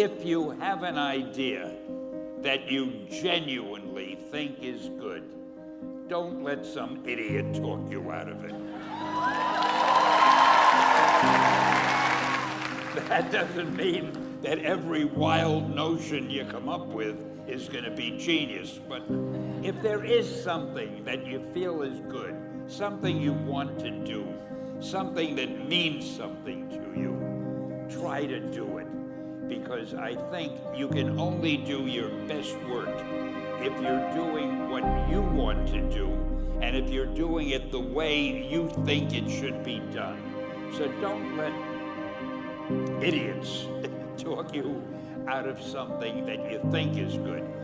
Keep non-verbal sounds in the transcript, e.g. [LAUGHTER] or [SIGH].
if you have an idea that you genuinely think is good, don't let some idiot talk you out of it. That doesn't mean that every wild notion you come up with is going to be genius, but if there is something that you feel is good, something you want to do, something that means something to you, try to do it. Because I think you can only do your best work if you're doing what you want to do and if you're doing it the way you think it should be done. So don't let idiots [LAUGHS] talk you out of something that you think is good.